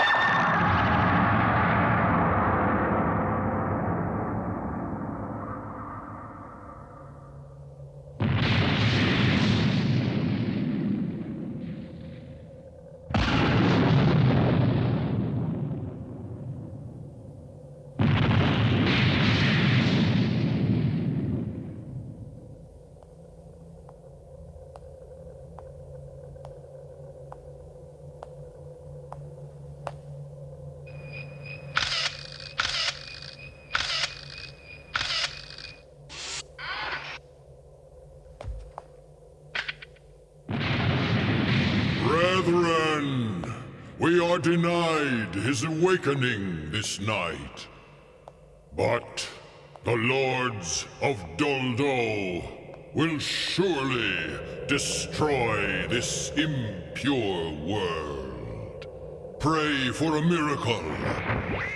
you Brethren, we are denied his awakening this night. But the lords of Doldo will surely destroy this impure world. Pray for a miracle,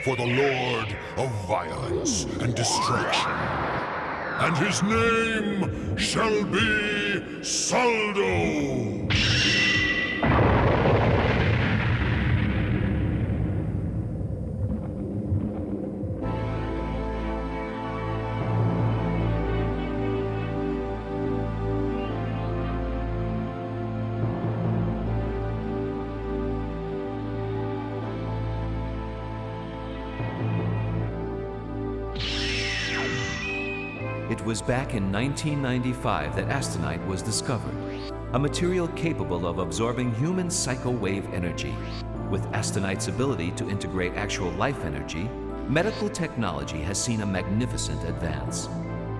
for the Lord of violence and destruction. And his name shall be Saldo! Was back in 1995 that Astonite was discovered, a material capable of absorbing human psycho-wave energy. With Astonite's ability to integrate actual life energy, medical technology has seen a magnificent advance.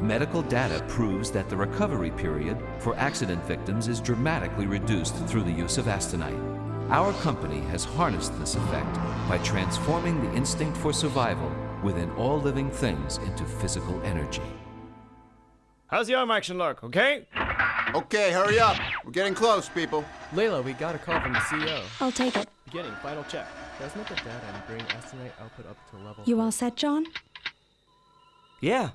Medical data proves that the recovery period for accident victims is dramatically reduced through the use of Astonite. Our company has harnessed this effect by transforming the instinct for survival within all living things into physical energy. How's the arm action look, okay? Okay, hurry up. We're getting close, people. Layla, we got a call from the CEO. I'll take it. Beginning, final check. Transmit the data and bring Astonite output up to level. You all set, John? Yeah.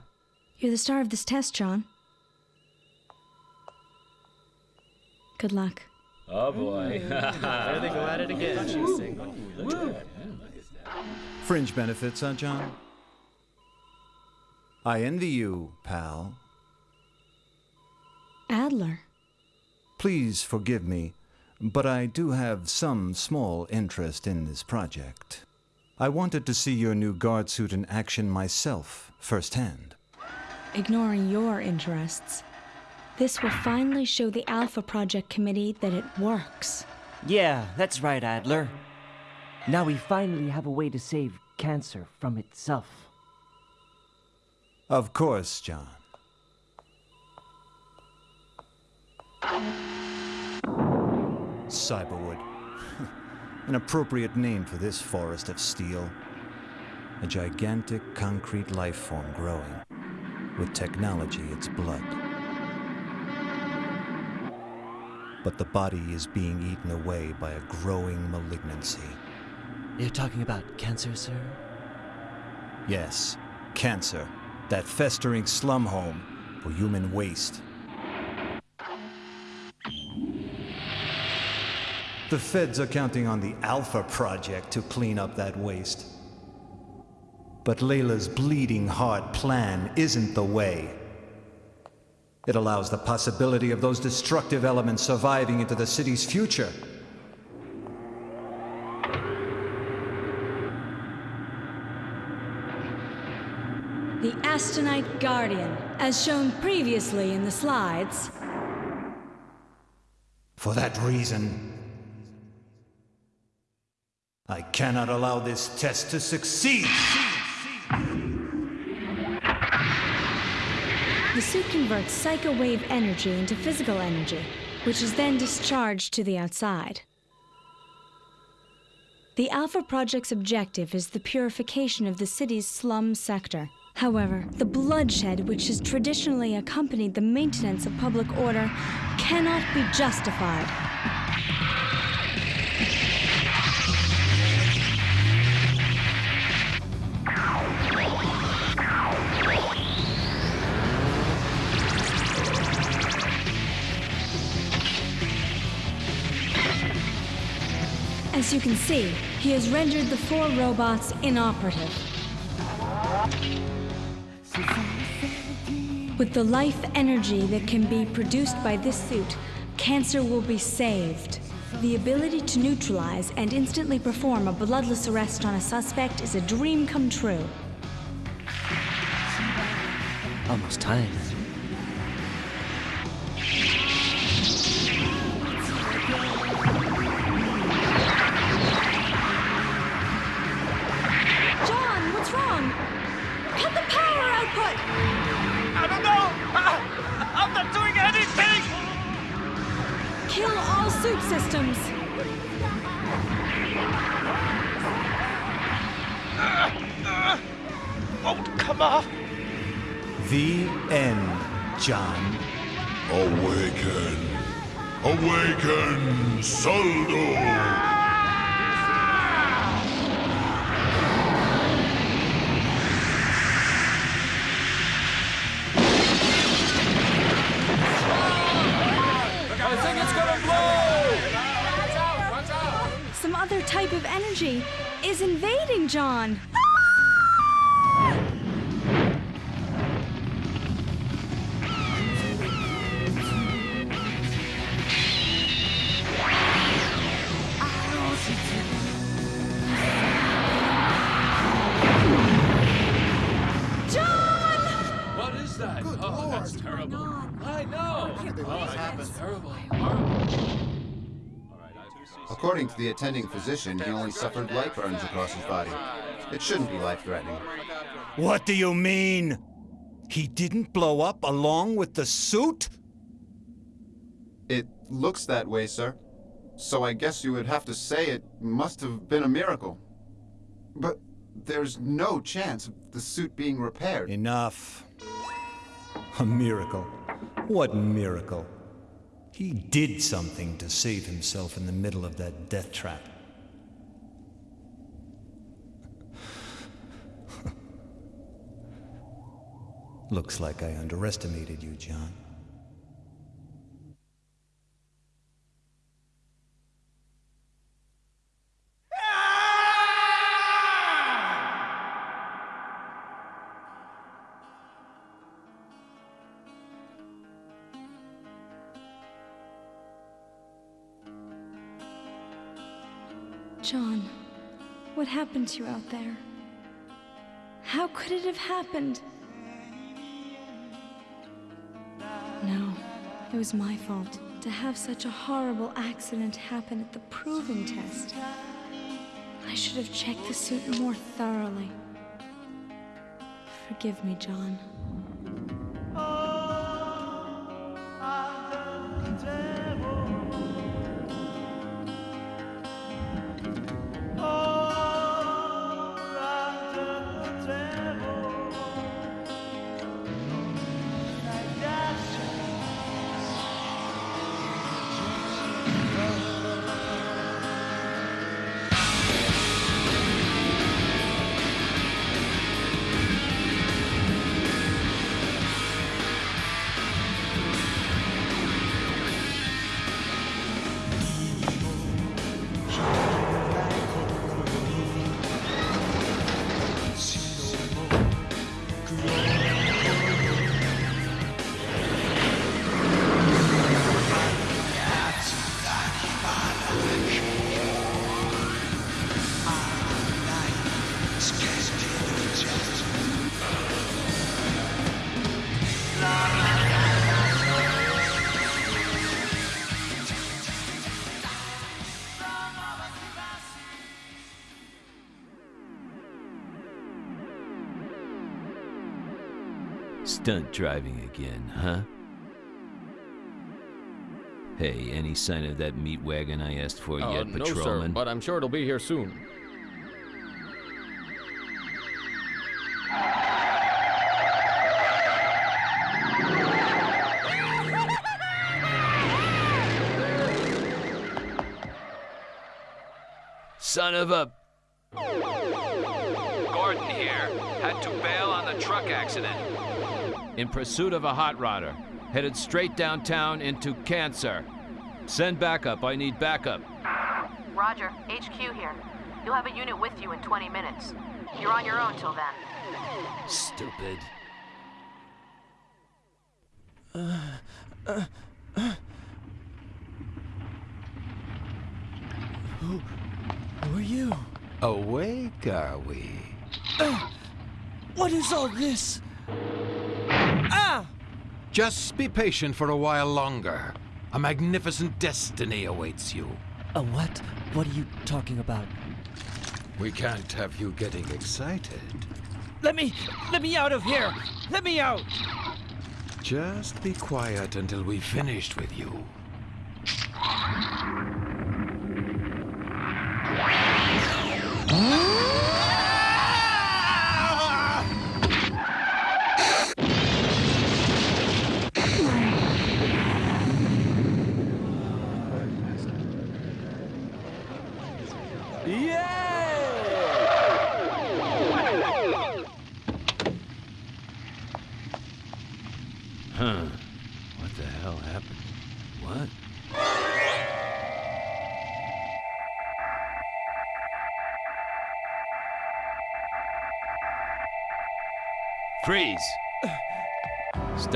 You're the star of this test, John. Good luck. Oh boy. There they go at it again. She's single. Fringe benefits, huh, John? I envy you, pal. Adler. Please forgive me, but I do have some small interest in this project. I wanted to see your new guard suit in action myself, firsthand. Ignoring your interests. This will finally show the Alpha Project Committee that it works. Yeah, that's right, Adler. Now we finally have a way to save cancer from itself. Of course, John. Cyberwood. An appropriate name for this forest of steel. A gigantic concrete life form growing, with technology its blood. But the body is being eaten away by a growing malignancy. You're talking about cancer, sir? Yes, cancer. That festering slum home for human waste. The feds are counting on the Alpha Project to clean up that waste. But Layla's bleeding heart plan isn't the way. It allows the possibility of those destructive elements surviving into the city's future. The Astonite Guardian, as shown previously in the slides. For that reason, I cannot allow this test to succeed. The suit converts psycho wave energy into physical energy, which is then discharged to the outside. The Alpha Project's objective is the purification of the city's slum sector. However, the bloodshed which has traditionally accompanied the maintenance of public order cannot be justified. As you can see, he has rendered the four robots inoperative. With the life energy that can be produced by this suit, cancer will be saved. The ability to neutralize and instantly perform a bloodless arrest on a suspect is a dream come true. Almost time. I'm not doing anything! Kill all suit systems! Won't come off! The end, John. Awaken. Awaken, Saldo! John. John! What is that? oh, that's terrible. I know. Oh, that's terrible. According to the attending physician, he only suffered light burns across his body. It shouldn't be life-threatening. What do you mean? He didn't blow up along with the suit? It looks that way, sir. So I guess you would have to say it must have been a miracle. But there's no chance of the suit being repaired. Enough. A miracle. What miracle? He did something to save himself in the middle of that death trap. Looks like I underestimated you, John. What happened to you out there? How could it have happened? No, it was my fault to have such a horrible accident happen at the proving test. I should have checked the suit more thoroughly. Forgive me, John. Stunt driving again, huh? Hey, any sign of that meat wagon I asked for Uh, yet, no, sir, patrolman? but I'm sure it'll be here soon. Son of a... In pursuit of a hot rodder. Headed straight downtown into Cancer. Send backup. I need backup. Roger, HQ here. You'll have a unit with you in 20 minutes. You're on your own till then. Stupid. Who, who are you? Awake, are we? What is all this? Ah! Just be patient for a while longer. A magnificent destiny awaits you. A what? What are you talking about? We can't have you getting excited. Let me, let me out of here! Let me out! Just be quiet until we've finished with you.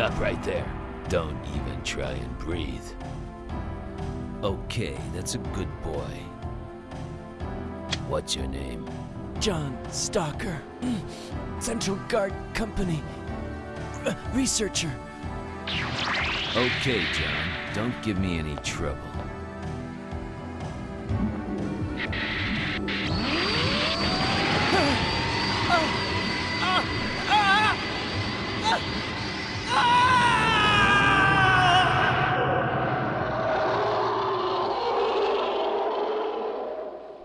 Stop right there. Don't even try and breathe. Okay, that's a good boy. What's your name? John Stalker. Central Guard Company. R- researcher. Okay, John, don't give me any trouble.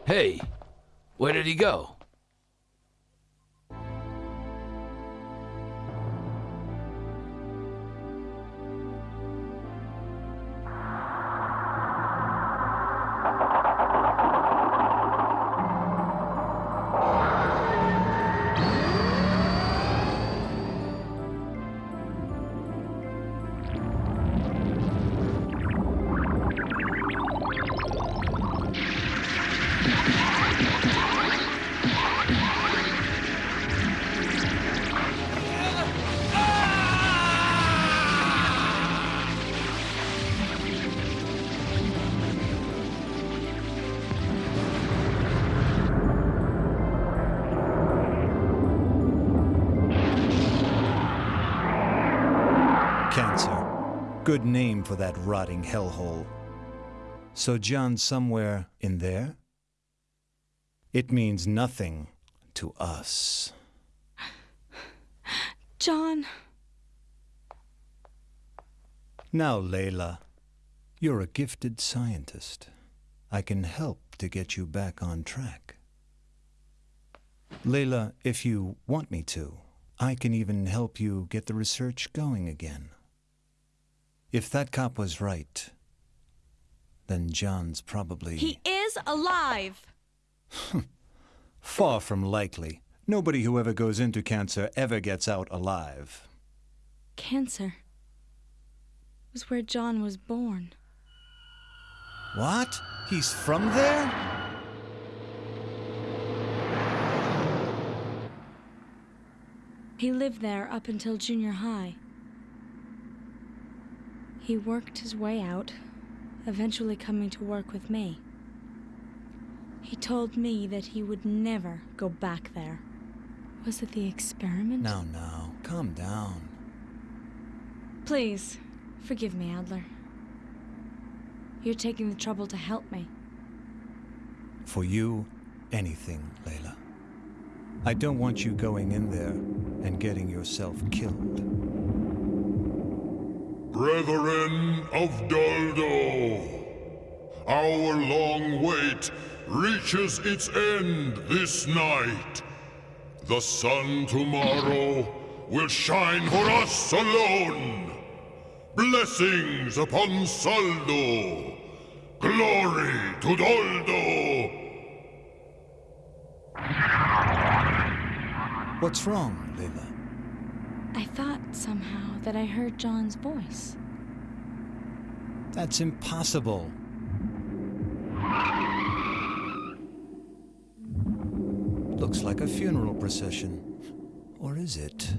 Hey, where did he go? Good name for that rotting hellhole. So John's somewhere in there? It means nothing to us. John, Now, Layla, you're a gifted scientist. I can help to get you back on track. Layla, if you want me to, I can even help you get the research going again. If that cop was right, then John's probably he is alive. far from likely. Nobody who ever goes into cancer ever gets out alive. Cancer was where John was born. What? He's from there? He lived there up until junior high. He worked his way out, eventually coming to work with me. He told me that he would never go back there. Was it the experiment? Now, now, calm down. Please, forgive me, Adler. You're taking the trouble to help me. For you, anything, Layla. I don't want you going in there and getting yourself killed. Brethren of Doldo, our long wait reaches its end this night. The sun tomorrow will shine for us alone. Blessings upon Saldo. Glory to Doldo. What's wrong, Layla? I thought somehow that I heard John's voice. That's impossible. Looks like a funeral procession. Or is it?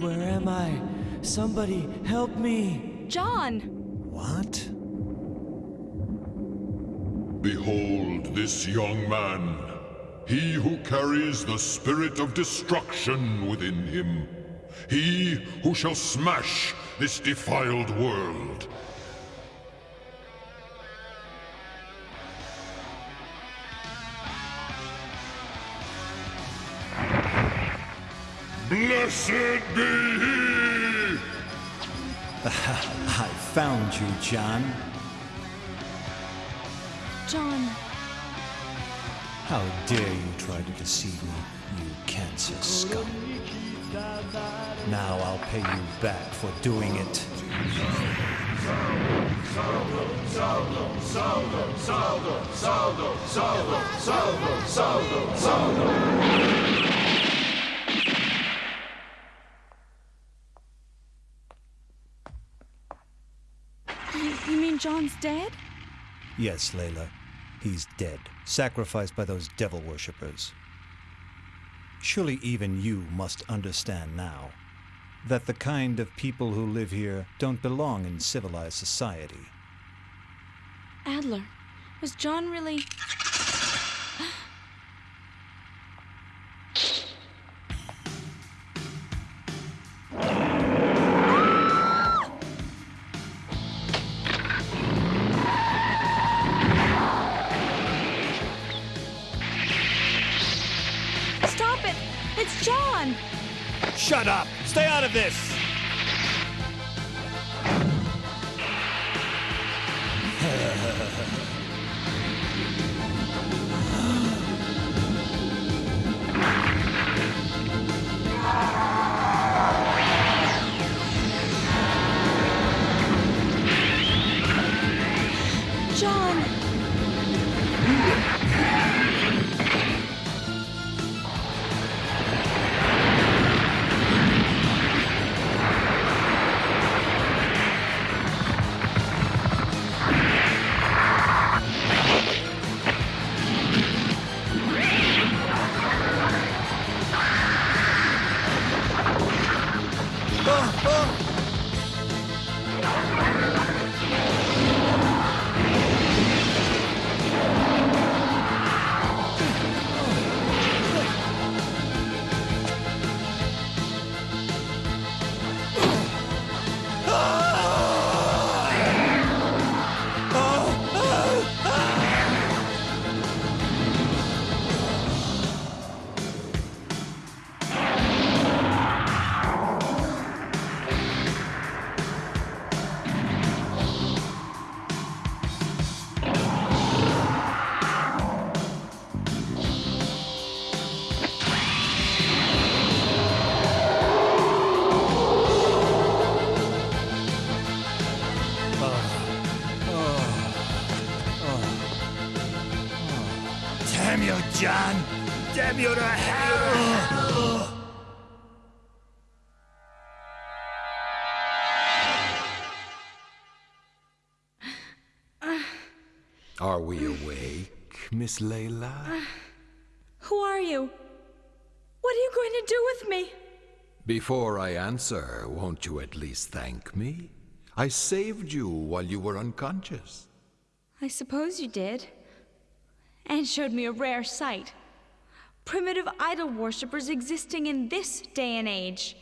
Where am I? Somebody help me! John! What? Behold this young man. He who carries the spirit of destruction within him. He who shall smash this defiled world. Blessed be he! I found you, John. John. How dare you try to deceive me, you cancer scum. Now I'll pay you back for doing it. You, you mean John's dead? Yes, Layla. He's dead, sacrificed by those devil worshippers. Surely even you must understand now that the kind of people who live here don't belong in civilized society. Adler, was John really. You, John! Damn you to hell! Are we awake, Miss Layla? Who are you? What are you going to do with me? Before I answer, won't you at least thank me? I saved you while you were unconscious. I suppose you did. And showed me a rare sight primitive idol worshippers existing in this day and age.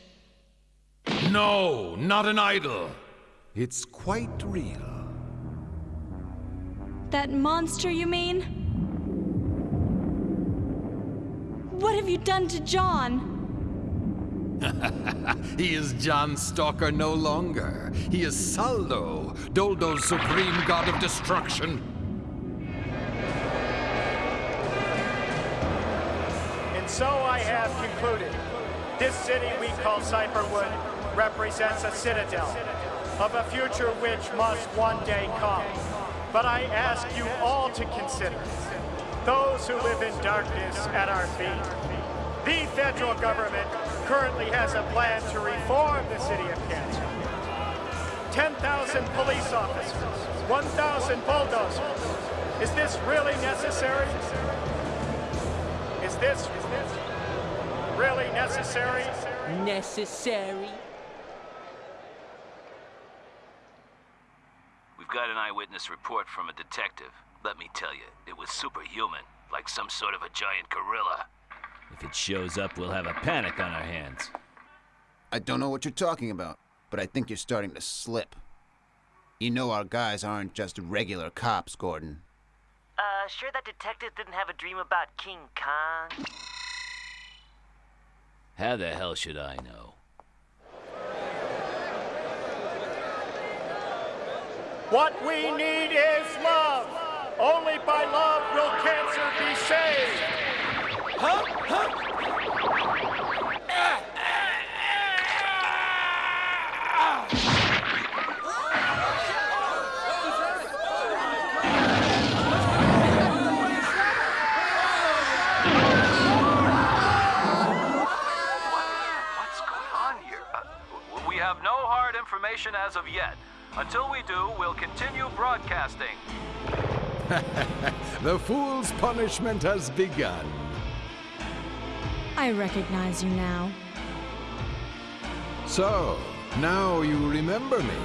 No, not an idol. It's quite real. That monster, you mean? What have you done to John? he is John Stalker no longer. He is Saldo, Doldo's supreme god of destruction. So I have concluded. This city we call Cyberwood represents a citadel of a future which must one day come. But I ask you all to consider those who live in darkness at our feet. The federal government currently has a plan to reform the city of Cancer. 10,000 police officers, 1,000 bulldozers. Is this really necessary? Is this really necessary? Necessary. We've got an eyewitness report from a detective. Let me tell you, it was superhuman, like some sort of a giant gorilla. If it shows up, we'll have a panic on our hands. I don't know what you're talking about, but I think you're starting to slip. You know our guys aren't just regular cops, Gordon. Uh, sure that detective didn't have a dream about King Kong? How the hell should I know? What we need is love. Only by love will cancer be saved. Huh? Huh? What's information as of yet. Until we do, we'll continue broadcasting. the fool's punishment has begun. I recognize you now. So, now you remember me.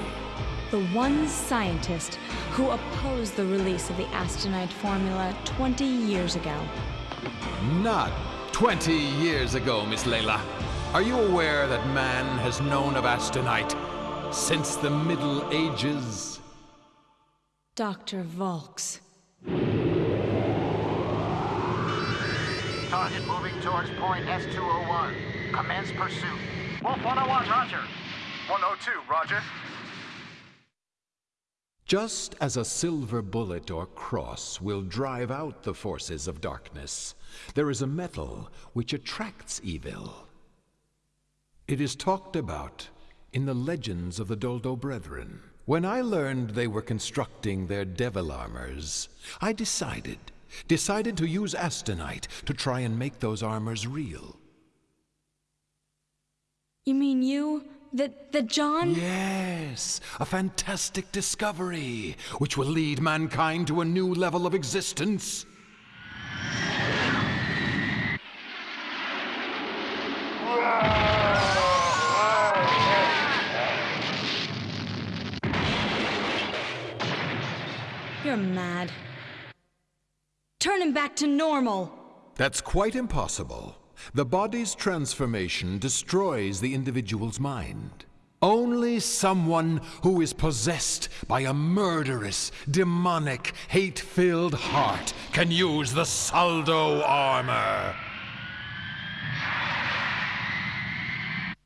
The one scientist who opposed the release of the Astonite formula 20 years ago. Not 20 years ago, Miss Layla. Are you aware that man has known of Astonite since the Middle Ages? Dr. Volks. Target moving towards point S201. Commence pursuit. Wolf 101, roger. 102, roger. Just as a silver bullet or cross will drive out the forces of darkness, there is a metal which attracts evil. It is talked about in the legends of the Doldo Brethren. When I learned they were constructing their devil armors, I decided, decided to use Astonite to try and make those armors real. You mean you? That that John? Yes, a fantastic discovery, which will lead mankind to a new level of existence. You're mad. Turn him back to normal. That's quite impossible. The body's transformation destroys the individual's mind. Only someone who is possessed by a murderous, demonic, hate filled heart can use the Saldo armor.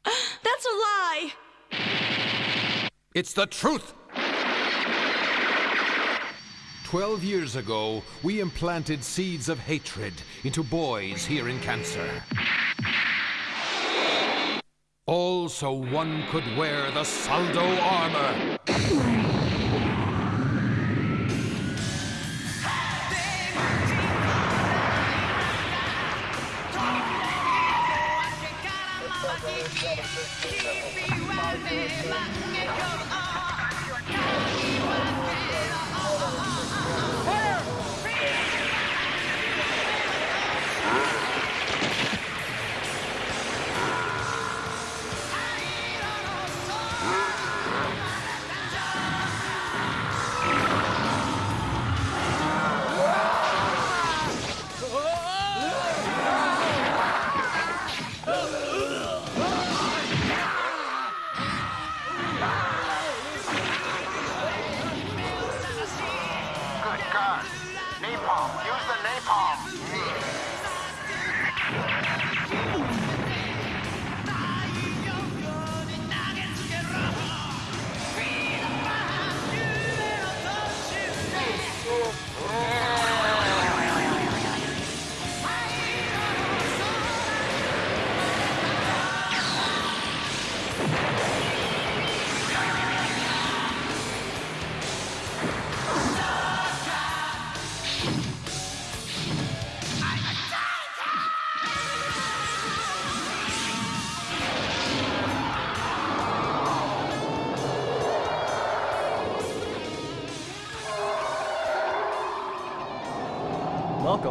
That's a lie! It's the truth! Twelve years ago, we implanted seeds of hatred into boys here in Cancer. All so one could wear the Saldo armor.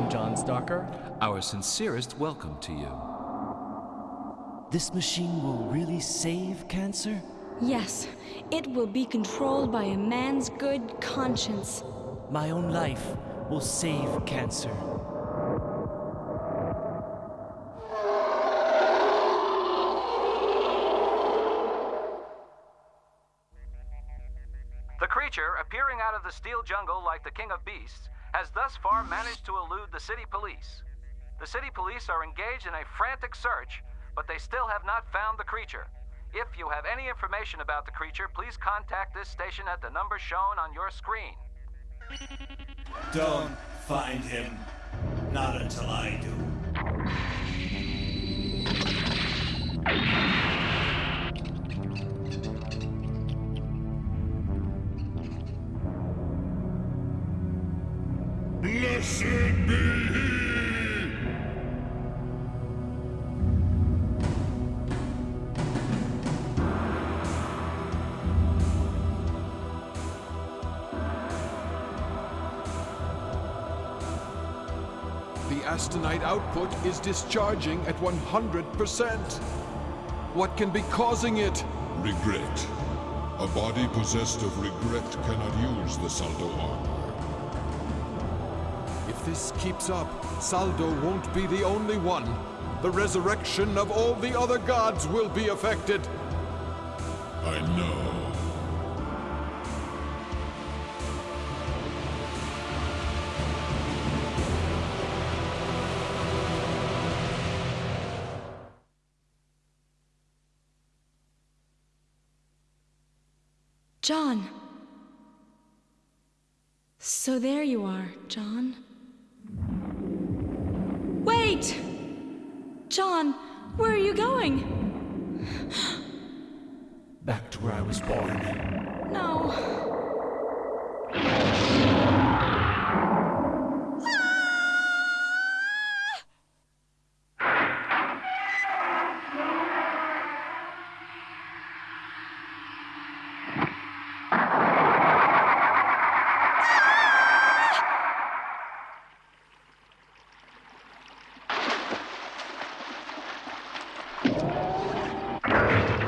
Welcome, John Stalker. Our sincerest welcome to you. This machine will really save cancer? Yes, it will be controlled by a man's good conscience. My own life will save cancer. The creature, appearing jungle like the king of beasts, has thus far managed to elude the city police. The city police are engaged in a frantic search, but they still have not found the creature. If you have any information about the creature, please contact this station at the number shown on your screen. Don't find him. Not until I do. Blessed be he! The Astonite output is discharging at 100%. What can be causing it? Regret. A body possessed of regret cannot use the Saldo armor. If this keeps up, Saldo won't be the only one. The resurrection of all the other gods will be affected. I know. John. So there you are, John. Wait! John, where are you going? Back to where I was born. No.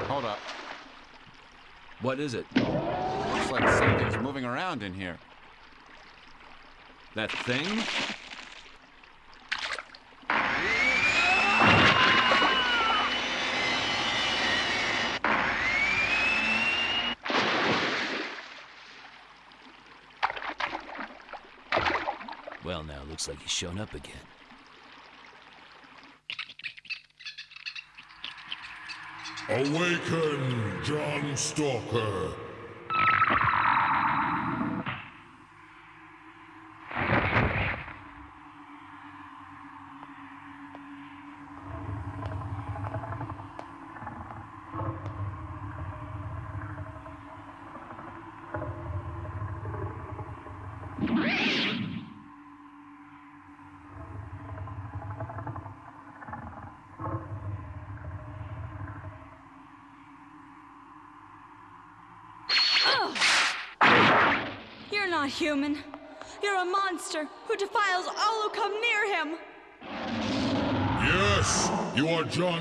Hold up. What is it? Looks like something's moving around in here. That thing? Well, now looks like he's shown up again. Awaken, John Stalker.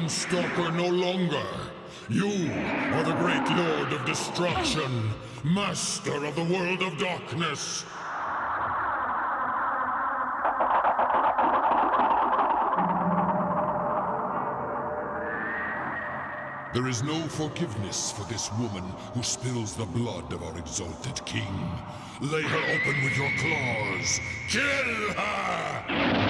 Stalker no longer. You are the great Lord of Destruction, Master of the World of Darkness. There is no forgiveness for this woman who spills the blood of our exalted king. Lay her open with your claws. Kill her!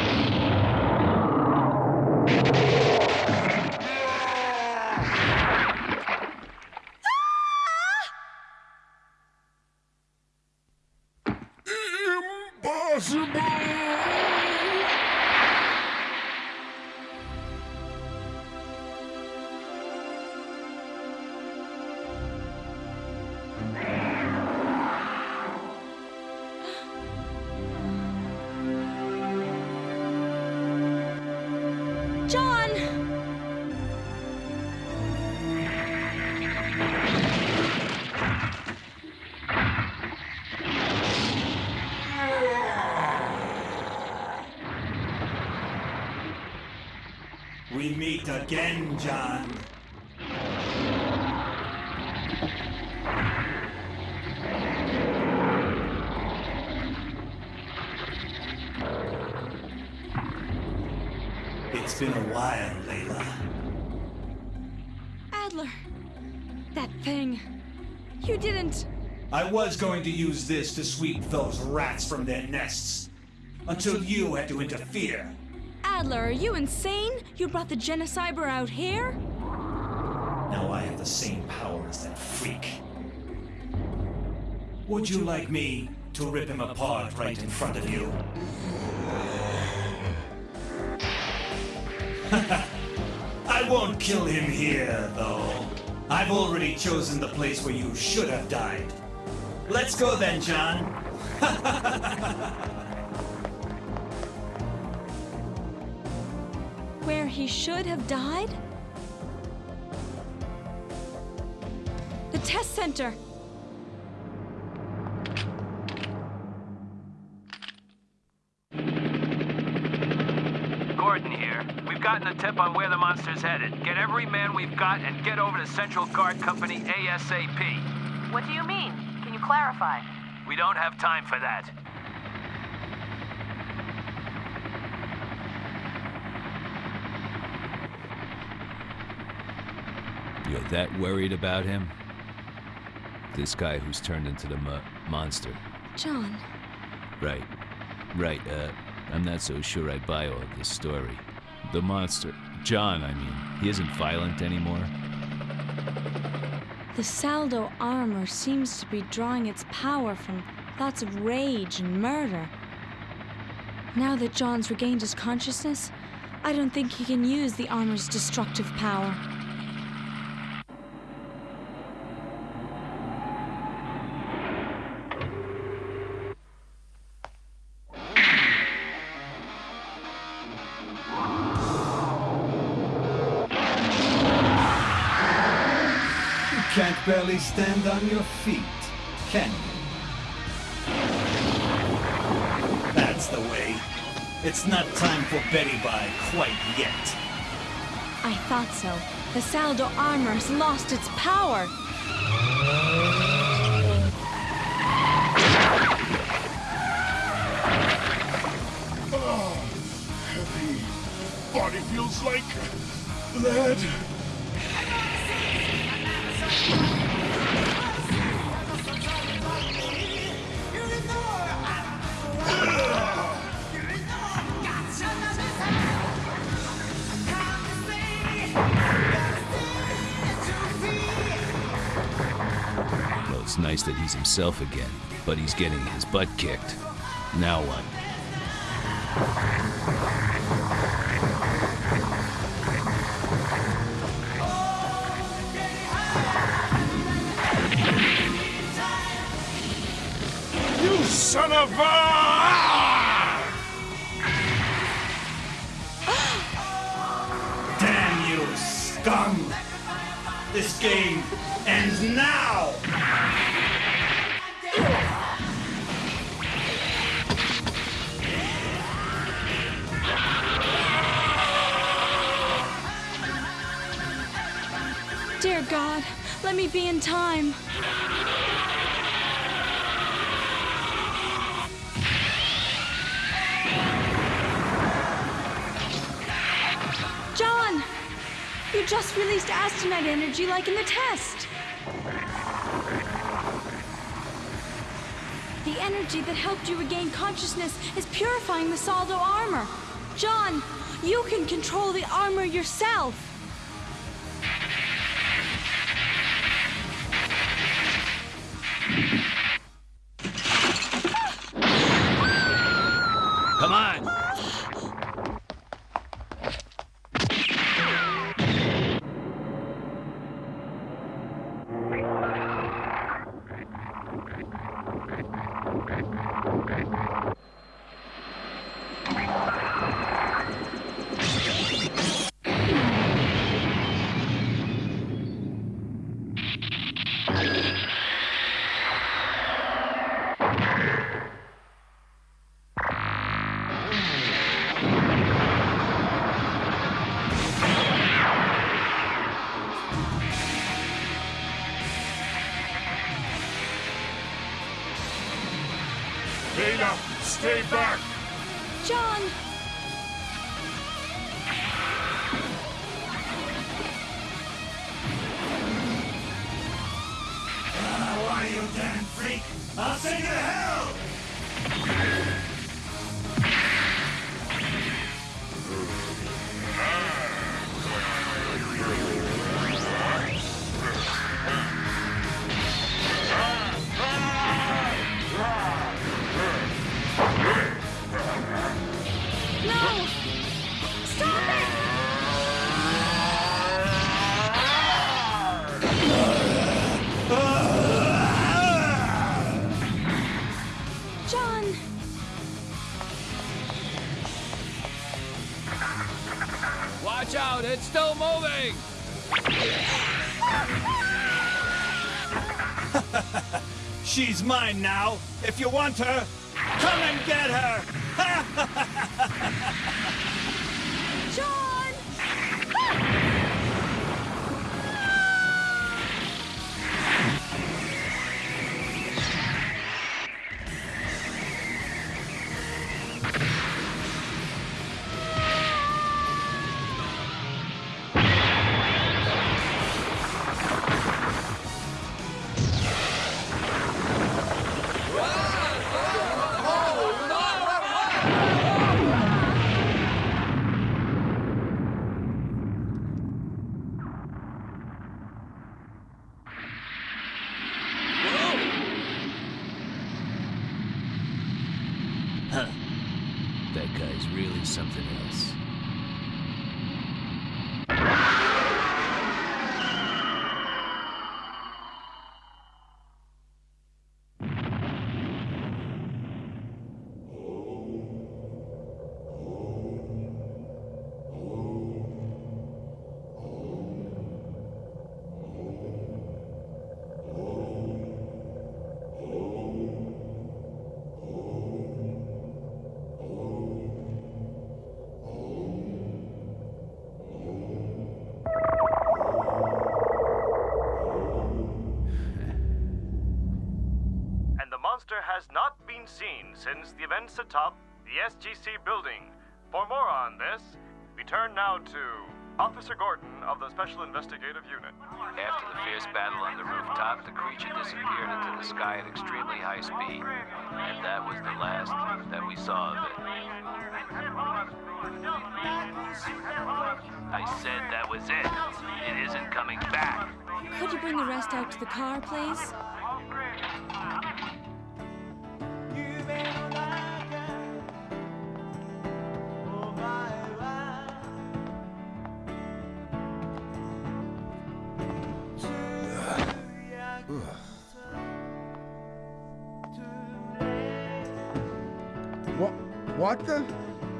John. It's been a while, Layla. Adler, that thing. You didn't. I was going to use this to sweep those rats from their nests. Until you had to interfere. Adler, are you insane? You brought the Genocyber out here? Now I have the same power as that freak. Would you like me to rip him apart right in front of you? I won't kill him here, though. I've already chosen the place where you should have died. Let's go then, John. Where he should have died? The test center! Gordon here. We've gotten a tip on where the monster's headed. Get every man we've got and get over to Central Guard Company ASAP. What do you mean? Can you clarify? We don't have time for that. You're that worried about him? This guy who's turned into the mo- monster. John, Right. Right, uh, I'm not so sure I buy all this story. The monster. John, I mean, he isn't violent anymore. the Saldo armor seems to be drawing its power from thoughts of rage and murder. Now that John's regained his consciousness, I don't think he can use the armor's destructive power. Can't barely stand on your feet, can you? That's the way. It's not time for Betty Bye quite yet. I thought so. The Saldo armor has lost its power. Oh, heavy. Body feels like lead. Nice that he's himself again, but he's getting his butt kicked. Now what? You son of a! Consciousness is purifying the Saldo armor. John, you can control the armor yourself. She's mine now. If you want her, come and get her! Guy's really something else. Since the events atop the SGC building. For more on this, we turn now to Officer Gordon of the Special Investigative Unit. After the fierce battle on the rooftop, the creature disappeared into the sky at extremely high speed. And that was the last that we saw of it. I said that was it. It isn't coming back. Could you bring the rest out to the car, please? What the?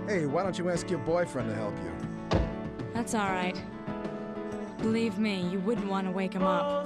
Hey, why don't you ask your boyfriend to help you? That's all right. Believe me, you wouldn't want to wake him up.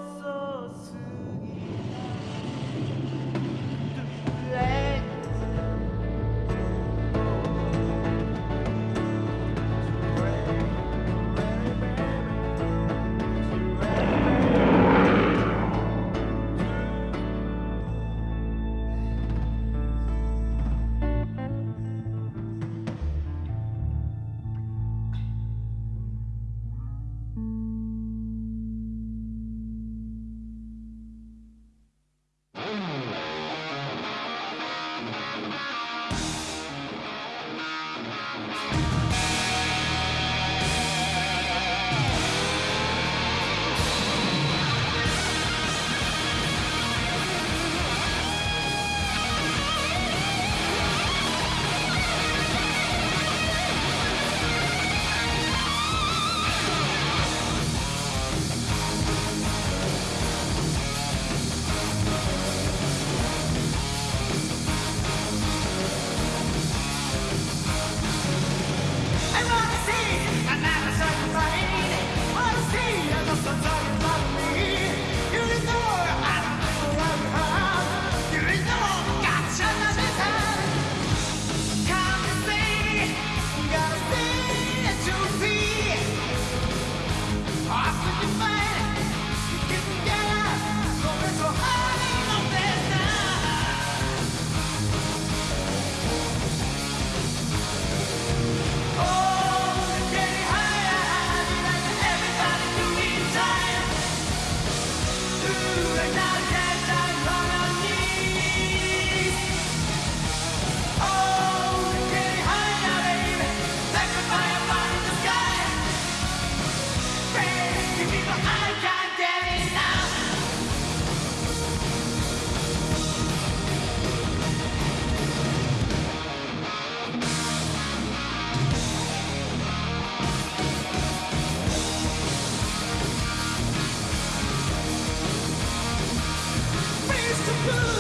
Yeah.